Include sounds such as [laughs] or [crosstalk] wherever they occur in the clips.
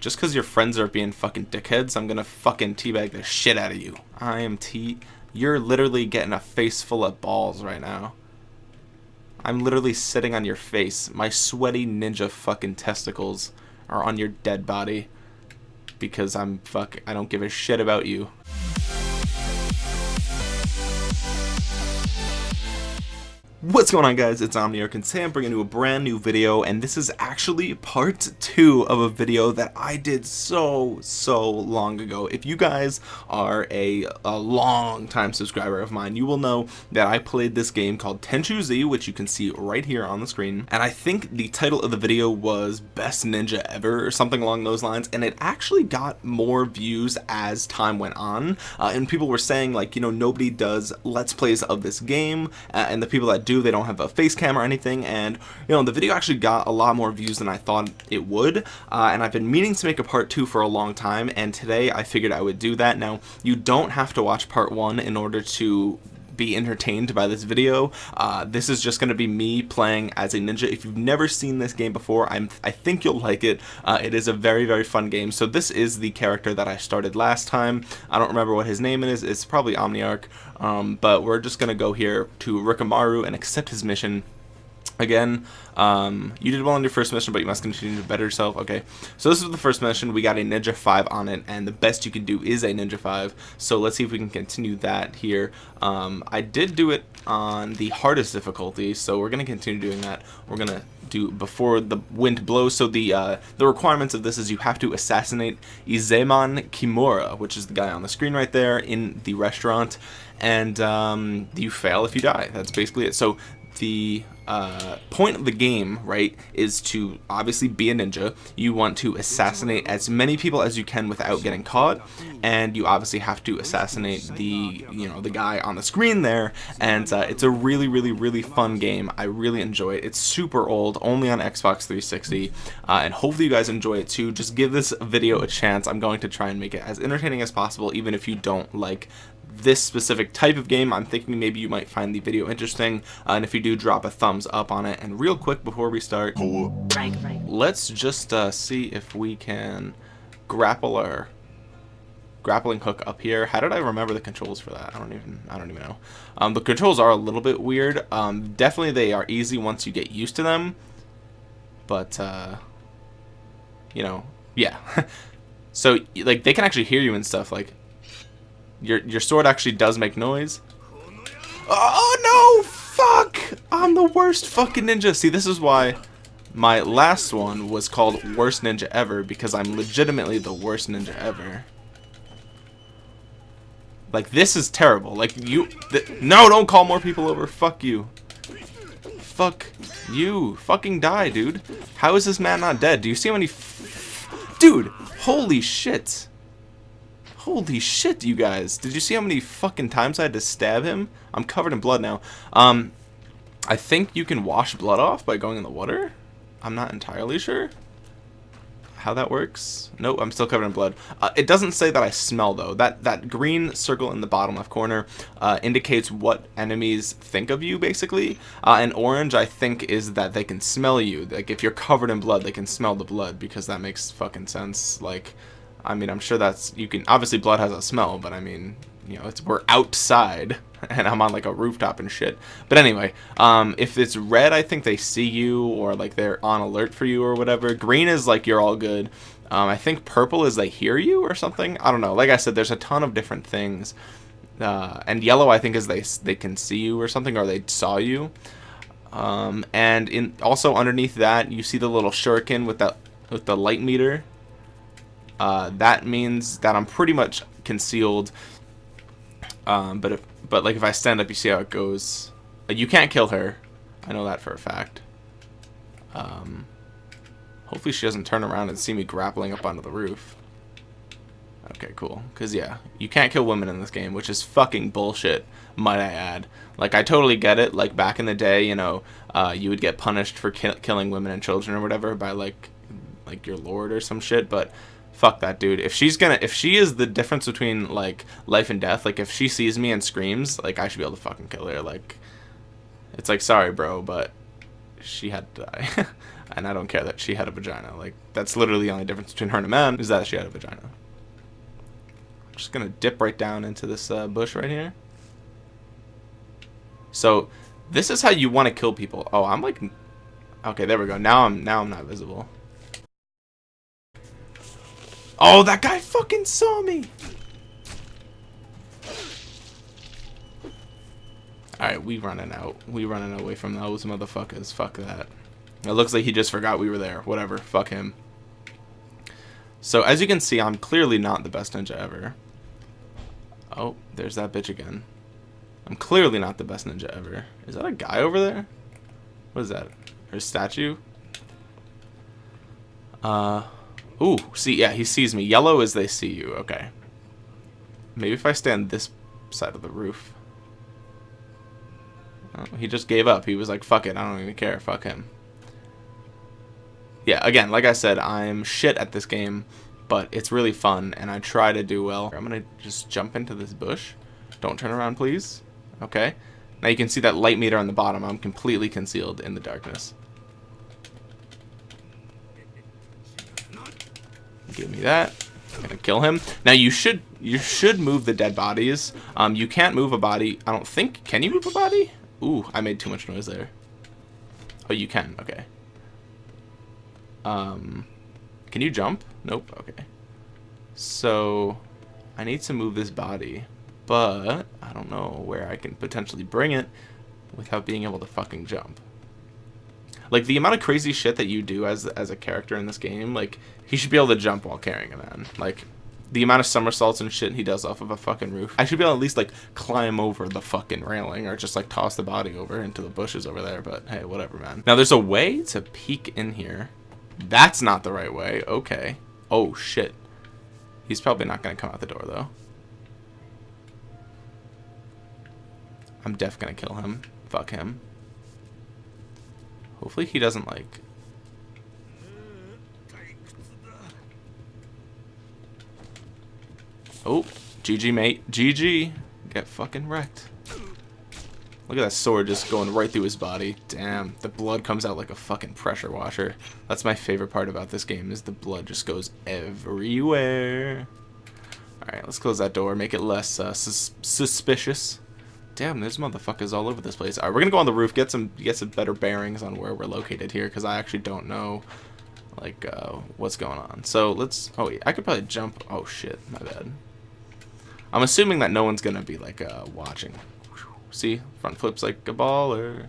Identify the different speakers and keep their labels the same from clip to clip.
Speaker 1: Just because your friends are being fucking dickheads, I'm gonna fucking teabag the shit out of you. I am T. You're literally getting a face full of balls right now. I'm literally sitting on your face. My sweaty ninja fucking testicles are on your dead body. Because I'm fuck. I don't give a shit about you. What's going on guys, it's Omniarch and I'm bringing you a brand new video and this is actually part 2 of a video that I did so so long ago. If you guys are a, a long time subscriber of mine, you will know that I played this game called Tenchu Z which you can see right here on the screen. And I think the title of the video was Best Ninja Ever or something along those lines and it actually got more views as time went on. Uh, and people were saying like you know nobody does let's plays of this game uh, and the people that do they don't have a face cam or anything and you know the video actually got a lot more views than I thought it would uh, and I've been meaning to make a part two for a long time and today I figured I would do that. Now you don't have to watch part one in order to be entertained by this video. Uh, this is just going to be me playing as a ninja. If you've never seen this game before, I'm, I think you'll like it. Uh, it is a very, very fun game. So this is the character that I started last time. I don't remember what his name is. It's probably Omniarch. Um, but we're just going to go here to Rikimaru and accept his mission Again, um, you did well on your first mission, but you must continue to better yourself. Okay, so this is the first mission. We got a Ninja 5 on it, and the best you can do is a Ninja 5. So let's see if we can continue that here. Um, I did do it on the hardest difficulty, so we're going to continue doing that. We're going to do before the wind blows. So the uh, the requirements of this is you have to assassinate Izemon Kimura, which is the guy on the screen right there in the restaurant, and um, you fail if you die. That's basically it. So the uh, point of the game, right, is to obviously be a ninja. You want to assassinate as many people as you can without getting caught, and you obviously have to assassinate the, you know, the guy on the screen there. And uh, it's a really, really, really fun game. I really enjoy it. It's super old, only on Xbox 360, uh, and hopefully you guys enjoy it too. Just give this video a chance. I'm going to try and make it as entertaining as possible, even if you don't like this specific type of game I'm thinking maybe you might find the video interesting. Uh, and if you do drop a thumbs up on it. And real quick before we start right, right. let's just uh, see if we can grapple our grappling hook up here. How did I remember the controls for that? I don't even I don't even know. Um, the controls are a little bit weird. Um, definitely they are easy once you get used to them. But uh, you know yeah. [laughs] So like they can actually hear you and stuff like your your sword actually does make noise. Oh no! Fuck! I'm the worst fucking ninja. See, this is why my last one was called Worst Ninja Ever because I'm legitimately the worst ninja ever. Like this is terrible. Like you, no, don't call more people over. Fuck you. Fuck you. Fucking die, dude. How is this man not dead? Do you see how many? dude, holy shit. Holy shit, you guys. Did you see how many fucking times I had to stab him? I'm covered in blood now. Um, I think you can wash blood off by going in the water. I'm not entirely sure how that works. Nope, I'm still covered in blood. Uh, it doesn't say that I smell though. That that green circle in the bottom left corner uh, indicates what enemies think of you basically. Uh, and orange I think is that they can smell you. Like if you're covered in blood, they can smell the blood because that makes fucking sense. Like I mean, I'm sure that's you can obviously blood has a smell, but I mean, you know, it's we're outside [laughs] and I'm on like a rooftop and shit. But anyway, um, if it's red, I think they see you or like they're on alert for you or whatever. Green is like you're all good. Um, I think purple is they hear you or something. I don't know. Like I said, there's a ton of different things. Uh, and yellow, I think, is they they can see you or something, or they saw you. Um, and in also underneath that, you see the little shuriken with that with the light meter uh, that means that I'm pretty much concealed. Um, but if, but like if I stand up, you see how it goes. You can't kill her. I know that for a fact. Um, hopefully she doesn't turn around and see me grappling up onto the roof. Okay, cool. Because, yeah, you can't kill women in this game, which is fucking bullshit, might I add. Like, I totally get it. Like, back in the day, you know, uh, you would get punished for ki killing women and children or whatever by, like, like your lord or some shit, but fuck that dude if she's gonna if she is the difference between like life and death like if she sees me and screams like i should be able to fucking kill her like it's like sorry bro but she had to die [laughs] And I don't care that she had a vagina. Like, that's literally the only difference between her and a man, is that she had a vagina. I'm just gonna dip right down into this uh, bush right here. So, this is how you want to kill people. Oh, I'm like... Okay, there we go. Now I'm now I'm not visible. Oh, that guy fucking saw me! Alright, we running out. We running away from those motherfuckers. Fuck that. It looks like he just forgot we were there. Whatever. Fuck him. So, as you can see, I'm clearly not the best ninja ever. Oh, there's that bitch again. I'm clearly not the best ninja ever. Is that a guy over there? What is that? A statue? Uh, ooh, see, yeah, he sees me. Yellow is they see you. Okay. Maybe if I stand this side of the roof. Oh, he just gave up. He was like, fuck it, I don't even care. Fuck him. Yeah, again, like I said, I'm shit at this game, but it's really fun, and I try to do well. I'm to just jump into this bush. Don't turn around, please. Okay. Now you can see that light meter on the bottom. I'm completely concealed in the darkness. Give me that. I'm gonna kill him. Now you should you should move the dead bodies. Um, you can't move a body. I don't think. Can you move a body? Ooh, I made too much noise there. Oh, you can. Okay. Um, can you jump? Nope. Okay. So, I need to move this body, but I don't know where I can potentially bring it without being able to fucking jump. Like the amount of crazy shit that you do as as a character in this game, like he should be able to jump while carrying a man. Like the amount of somersaults and shit he does off of a fucking roof. I should be able to at least like climb over the fucking railing or just like toss the body over into the bushes over there. But hey, whatever, man. Now there's a way to peek in here. That's not the right way. Okay. Oh shit. He's probably not gonna come out the door though. I'm def gonna kill him. Fuck him. Hopefully he doesn't like Oh, GG, mate. GG. Get fucking wrecked. Look at that sword just going right through his body. Damn, the blood comes out like a fucking pressure washer. That's my favorite part about this game is the blood just goes everywhere. Alright, let's close that door, make it less uh, sus suspicious. Damn, there's motherfuckers all over this place. Alright, we're gonna go on the roof, get some get some better bearings on where we're located here, because I actually don't know like uh, what's going on. So let's oh wait, I could probably jump oh shit, my bad. I'm assuming that no one's gonna be like uh, watching. See, front flips like a baller.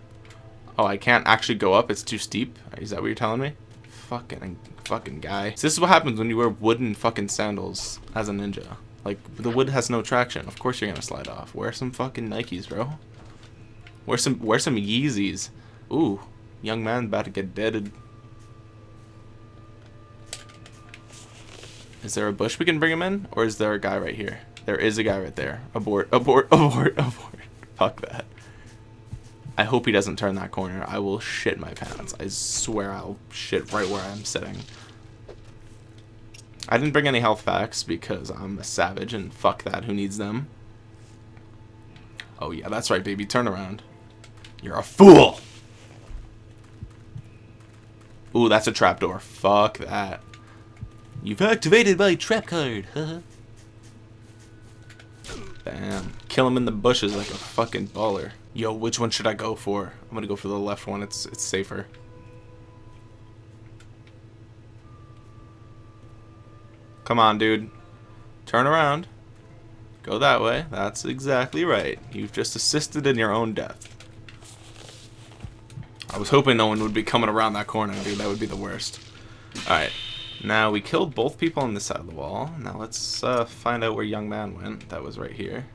Speaker 1: Oh, I can't actually go up. It's too steep. Is that what you're telling me? Fucking, fucking guy. So this is what happens when you wear wooden fucking sandals as a ninja. Like the wood has no traction. Of course you're gonna slide off. Wear some fucking Nikes, bro. Wear some, wear some Yeezys. Ooh, young man about to get deaded. Is there a bush we can bring him in, or is there a guy right here? There is a guy right there. Abort, abort, [laughs] abort, abort. Fuck that. I hope he doesn't turn that corner. I will shit my pants. I swear I'll shit right where I'm sitting. I didn't bring any health packs because I'm a savage and fuck that. Who needs them? Oh yeah, that's right, baby. Turn around. You're a fool! Ooh, that's a trapdoor. Fuck that. You've activated my trap card. Huh? [laughs] Bam. Kill him in the bushes like a fucking baller. Yo, which one should I go for? I'm gonna go for the left one. It's it's safer. Come on, dude. Turn around. Go that way. That's exactly right. You've just assisted in your own death. I was hoping no one would be coming around that corner, dude. That would be the worst. Alright. Now, we killed both people on this side of the wall. Now, let's uh, find out where young man went. That was right here.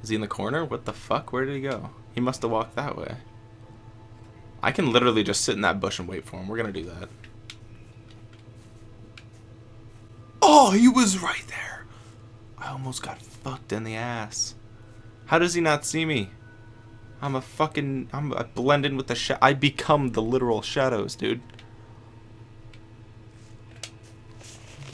Speaker 1: Is he in the corner? What the fuck? Where did he go? He must have walked that way. I can literally just sit in that bush and wait for him. We're going to do that. Oh, he was right there. I almost got fucked in the ass. How does he not see me? I'm a fucking... I'm I blend in with the... Sh I become the literal shadows, dude.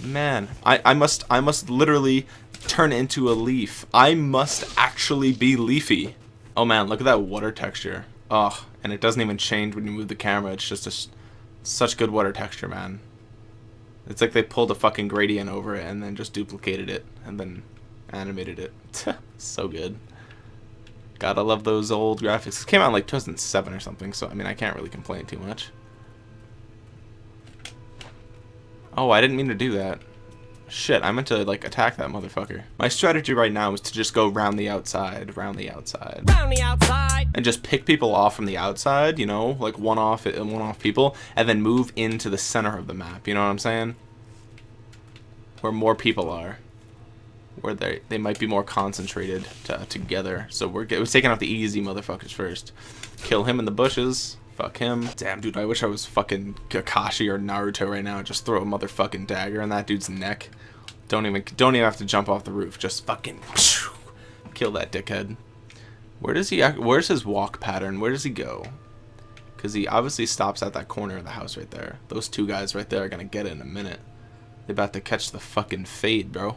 Speaker 1: Man, I, I must I must literally turn into a leaf. I must actually be leafy. Oh man, look at that water texture. Oh, and it doesn't even change when you move the camera. It's just a Such good water texture, man. It's like they pulled a fucking gradient over it and then just duplicated it and then animated it. [laughs] so good. Gotta love those old graphics. It came out in like 2007 or something, so I mean, I can't really complain too much. Oh, I didn't mean to do that. Shit, I meant to, like, attack that motherfucker. My strategy right now is to just go round the outside, round the outside. Round the outside! And just pick people off from the outside, you know? Like, one-off uh, one-off people, and then move into the center of the map, you know what I'm saying? Where more people are. Where they they might be more concentrated together. So we're, we're taking out the easy motherfuckers first. Kill him in the bushes. Fuck him. Damn, dude, I wish I was fucking Kakashi or Naruto right now. Just throw a motherfucking dagger in that dude's neck. Don't even don't even have to jump off the roof. Just fucking kill that dickhead. Where does he? Where's his walk pattern? Where does he go? Because he obviously stops at that corner of the house right there. Those two guys right there are gonna get it in a minute. They're about to catch the fucking fade, bro.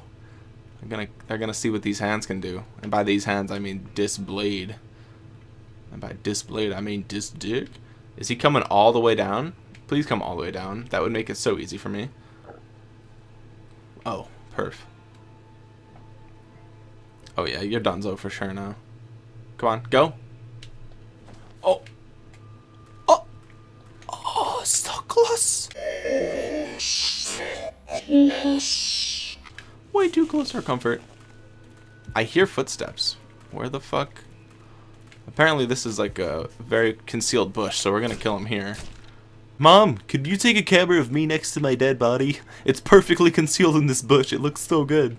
Speaker 1: They're gonna they're gonna see what these hands can do. And by these hands I mean this blade. And by this blade I mean this dick. Is he coming all the way down? Please come all the way down. That would make it so easy for me. Oh, perf. Oh yeah, you're donezo for sure now. Come on, go. Oh. Oh. Oh, so close. Way too close for comfort. I hear footsteps. Where the fuck? Apparently this is like a very concealed bush, so we're gonna kill him here. Mom, could you take a camera of me next to my dead body? It's perfectly concealed in this bush. It looks so good.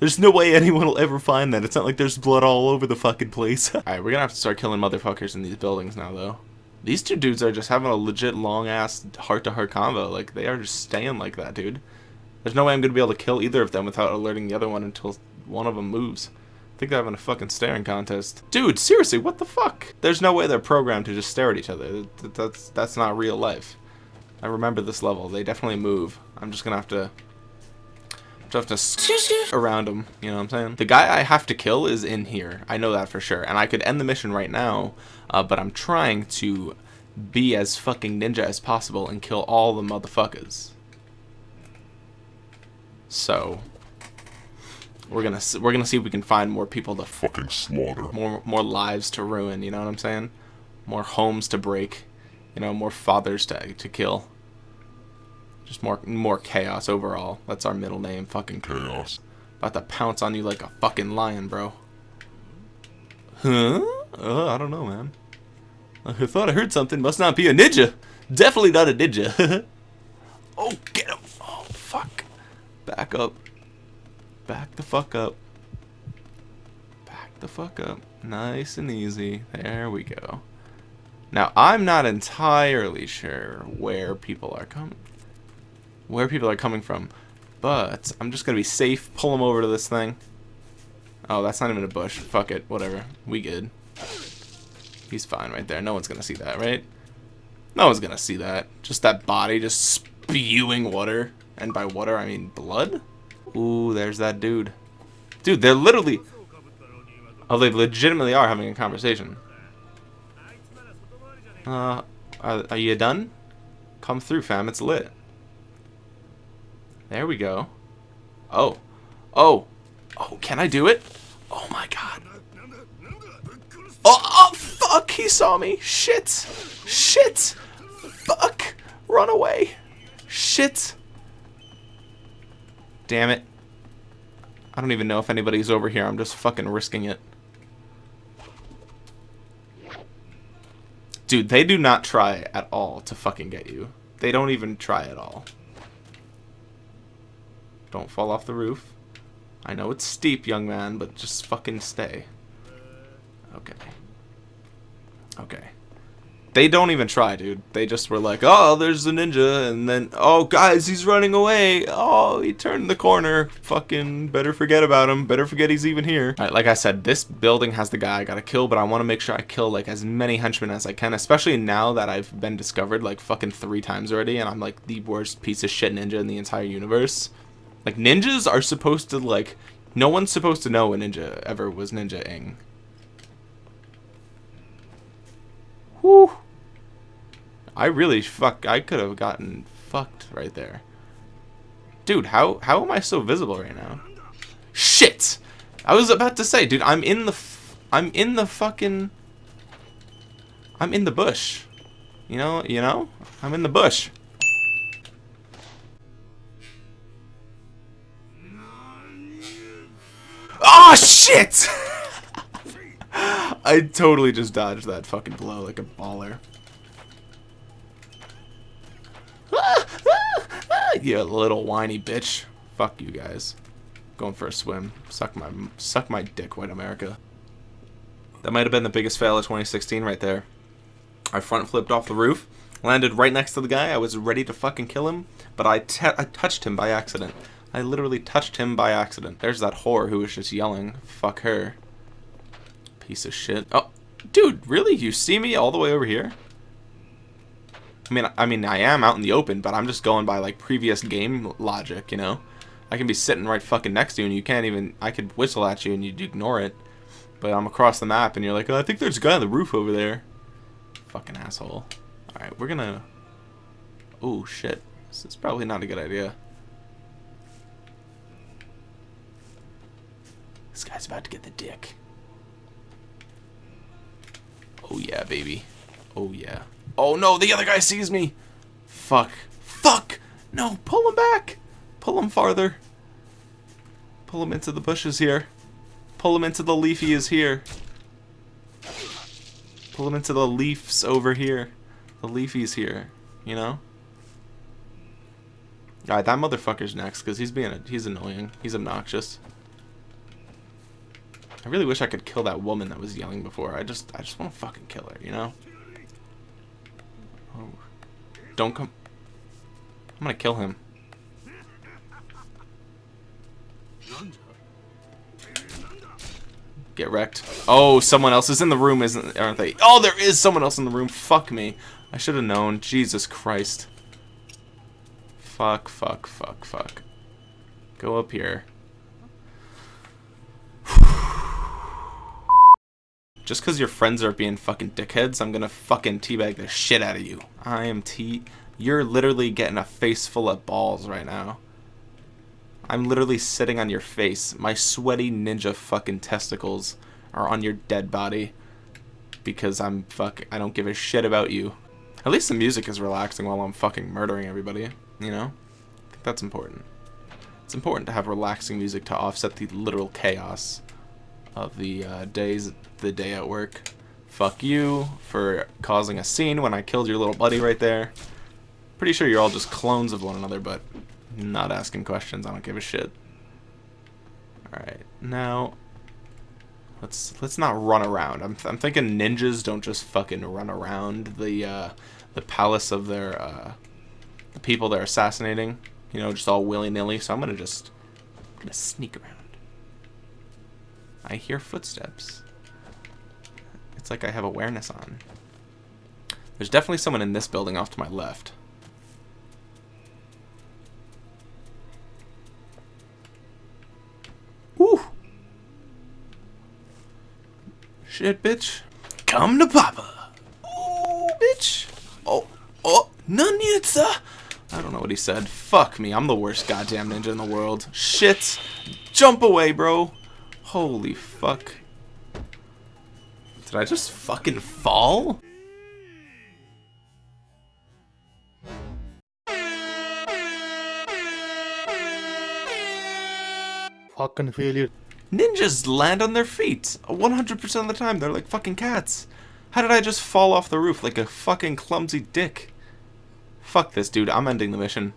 Speaker 1: There's no way anyone will ever find that. It's not like there's blood all over the fucking place. [laughs] Alright, we're gonna have to start killing motherfuckers in these buildings now, though. These two dudes are just having a legit long-ass heart-to-heart combo. Like, they are just staying like that, dude. There's no way I'm gonna be able to kill either of them without alerting the other one until one of them moves think they're having a fucking staring contest. Dude, seriously, what the fuck? There's no way they're programmed to just stare at each other. That's that's not real life. I remember this level. They definitely move. I'm just gonna have to just have to around them. You know what I'm saying? The guy I have to kill is in here. I know that for sure. And I could end the mission right now, uh, but I'm trying to be as fucking ninja as possible and kill all the motherfuckers. So, we're gonna we're gonna see if we can find more people to
Speaker 2: fucking slaughter.
Speaker 1: More more lives to ruin. You know what I'm saying? More homes to break. You know, more fathers to to kill. Just more more chaos overall. That's our middle name. Fucking
Speaker 2: chaos.
Speaker 1: About to pounce on you like a fucking lion, bro. Huh? Uh, I don't know, man. I thought I heard something. Must not be a ninja. Definitely not a ninja. [laughs] oh, get him. Oh, fuck. Back up. Back the fuck up. Back the fuck up. Nice and easy. There we go. Now, I'm not entirely sure where people are coming where people are coming from, but I'm just going to be safe, pull them over to this thing. Oh, that's not even a bush. Fuck it. Whatever. We good. He's fine right there. No one's going to see that, right? No one's going to see that. Just that body just spewing water. And by water, I mean blood? Ooh, there's that dude. Dude, they're literally... Oh, they legitimately are having a conversation. Uh, are, are you done? Come through, fam. It's lit. There we go. Oh. Oh. Oh, can I do it? Oh my god. Oh, oh, fuck! He saw me. Shit. Shit. Fuck. Run away. Shit. Damn it. I don't even know if anybody's over here. I'm just fucking risking it. Dude, they do not try at all to fucking get you. They don't even try at all. Don't fall off the roof. I know it's steep, young man, but just fucking stay. Okay. Okay. They don't even try, dude. They just were like, oh, there's a ninja, and then, oh, guys, he's running away. Oh, he turned the corner. Fucking better forget about him. Better forget he's even here. Like I said, this building has the guy I gotta kill, but I want to make sure I kill, like, as many henchmen as I can, especially now that I've been discovered, like, fucking three times already, and I'm, like, the worst piece of shit ninja in the entire universe. Like, ninjas are supposed to, like, no one's supposed to know a ninja ever was ninja-ing. I really fuck. I could have gotten fucked right there. Dude, how how am I so visible right now? Shit! I was about to say, dude, I'm in the I'm in the fucking I'm in the bush. You know, you know? I'm in the bush. Oh shit! [laughs] I totally just dodged that fucking blow like a baller. [laughs] you little whiny bitch. Fuck you guys. Going for a swim. Suck my suck my dick, white America. That might have been the biggest fail of 2016 right there. I front flipped off the roof, landed right next to the guy. I was ready to fucking kill him, but I, I touched him by accident. I literally touched him by accident. There's that whore who was just yelling. Fuck her. Piece of shit. Oh, dude, really? You see me all the way over here? I mean, I mean, I am out in the open, but I'm just going by like previous game logic, you know. I can be sitting right fucking next to you, and you can't even. I could whistle at you, and you'd ignore it. But I'm across the map, and you're like, oh, I think there's a guy on the roof over there. Fucking asshole. All right, we're gonna. Oh shit, this is probably not a good idea. This guy's about to get the dick. Oh yeah, baby. Oh yeah. Oh no, the other guy sees me. Fuck. Fuck! No, pull him back. Pull him farther. Pull him into the bushes here. Pull him into the leafy is here. Pull him into the leaves over here. The leafy's here, you know? Alright, that motherfucker's next, because he's being a, he's annoying. He's obnoxious. I really wish I could kill that woman that was yelling before. I just I just want to fucking kill her, you know? Oh. Don't come. I'm gonna kill him. Get wrecked. Oh, someone else is in the room, isn't aren't they? Oh, there is someone else in the room. Fuck me. I should have known. Jesus Christ. Fuck, fuck, fuck, fuck. Go up here. Just because your friends are being fucking dickheads, I'm gonna fucking teabag the shit out of you. I am T. You're literally getting a face full of balls right now. I'm literally sitting on your face. My sweaty ninja fucking testicles are on your dead body. Because I'm fuck. I don't give a shit about you. At least the music is relaxing while I'm fucking murdering everybody. You know? I think that's important. It's important to have relaxing music to offset the literal chaos of the uh, days, the day at work. Fuck you for causing a scene when I killed your little buddy right there. Pretty sure you're all just clones of one another, but not asking questions. I don't give a shit. Alright, now let's let's not run around. I'm, I'm thinking ninjas don't just fucking run around the uh, the palace of their uh, the people they're assassinating. You know, just all willy nilly. So I'm gonna just I'm gonna sneak around. I hear footsteps. It's like I have awareness on. There's definitely someone in this building off to my left. Woo! Shit, bitch. Come to Papa. Ooh, bitch. Oh, oh, sir. I don't know what he said. Fuck me, I'm the worst goddamn ninja in the world. Shit. Jump away, bro. Holy fuck. Did I just fucking fall?
Speaker 2: Fucking failure.
Speaker 1: Ninjas land on their feet 100% of the time. They're like fucking cats. How did I just fall off the roof like a fucking clumsy dick? Fuck this, dude. I'm ending the mission.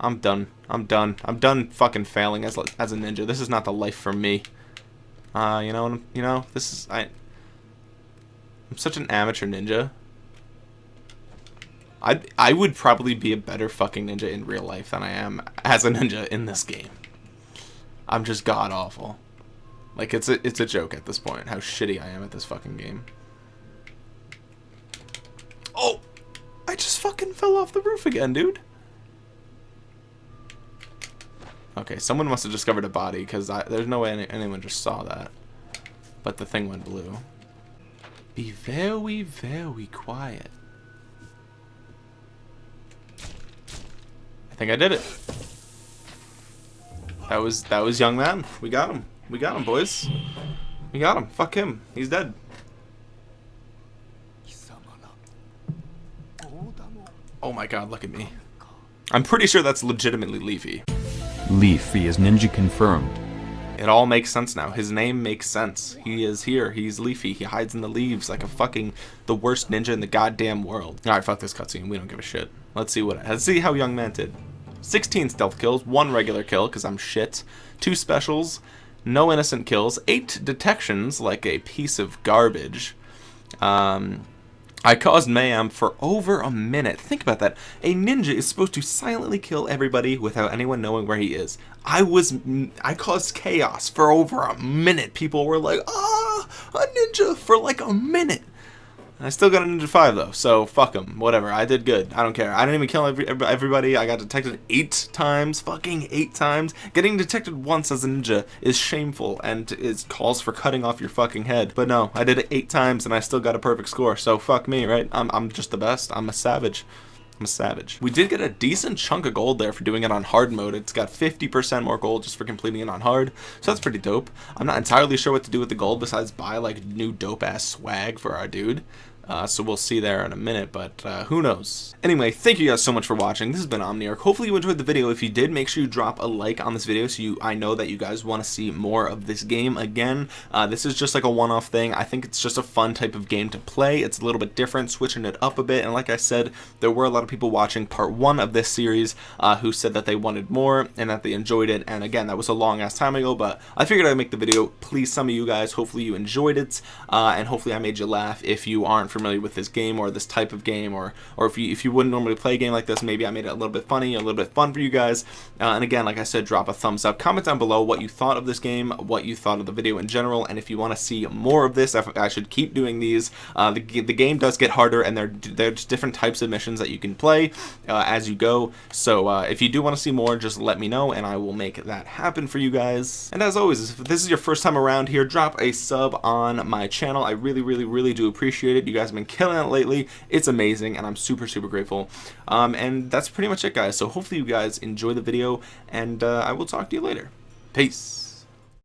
Speaker 1: I'm done. I'm done. I'm done fucking failing as, as a ninja. This is not the life for me. Uh, you know, you know, this is I. I'm such an amateur ninja. I I would probably be a better fucking ninja in real life than I am as a ninja in this game. I'm just god awful. Like it's a it's a joke at this point how shitty I am at this fucking game. Oh, I just fucking fell off the roof again, dude. Okay, someone must have discovered a body, because there's no way any, anyone just saw that. But the thing went blue. Be very, very quiet. I think I did it. That was that was young man. We got him. We got him, boys. We got him. Fuck him. He's dead. Oh my god, look at me. I'm pretty sure that's legitimately Leafy.
Speaker 3: Leafy is ninja confirmed.
Speaker 1: It all makes sense now. His name makes sense. He is here. He's Leafy. He hides in the leaves like a fucking the worst ninja in the goddamn world. All right, fuck this cutscene. We don't give a shit. Let's see what. Let's see how Young Man did. 16 stealth kills, one regular kill because I'm shit, two specials, no innocent kills, eight detections like a piece of garbage. Um, I caused mayhem for over a minute. Think about that. A ninja is supposed to silently kill everybody without anyone knowing where he is. I was, I caused chaos for over a minute. People were like, ah, a ninja for like a minute. I still got a Ninja 5 though, so fuck them. Whatever, I did good. I don't care. I didn't even kill every, everybody. I got detected eight times. Fucking eight times. Getting detected once as a ninja is shameful and is calls for cutting off your fucking head. But no, I did it eight times and I still got a perfect score. So fuck me, right? I'm, I'm just the best. I'm a savage. Savage. We did get a decent chunk of gold there for doing it on hard mode. It's got 50% more gold just for completing it on hard. So that's pretty dope. I'm not entirely sure what to do with the gold besides buy like new dope ass swag for our dude. Uh, so we'll see there in a minute, but uh, who knows. Anyway, thank you guys so much for watching. This has been Omniarch. Hopefully you enjoyed the video. If you did, make sure you drop a like on this video so you I know that you guys want to see more of this game again. Uh, this is just like a one-off thing. I think it's just a fun type of game to play. It's a little bit different, switching it up a bit. And like I said, there were a lot of people watching part one of this series uh, who said that they wanted more and that they enjoyed it. And again, that was a long ass time ago, but I figured I'd make the video. Please, some of you guys, hopefully you enjoyed it. Uh, and hopefully I made you laugh if you aren't familiar with this game or this type of game or or if you if you wouldn't normally play a game like this maybe I made it a little bit funny a little bit fun for you guys. Uh, and again like I said drop a thumbs up. Comment down below what you thought of this game what you thought of the video in general and if you want to see more of this I should keep doing these uh, the, the game does get harder and there there's different types of missions that you can play uh, as you go. So uh, if you do want to see more just let me know and I will make that happen for you guys. And as always if this is your first time around here drop a sub on my channel. I really really really do appreciate it. You guys have been killing it lately. It's amazing, and I'm super, super grateful. Um, and that's pretty much it, guys. So hopefully you guys enjoy the video, and uh, I will talk to you later. Peace.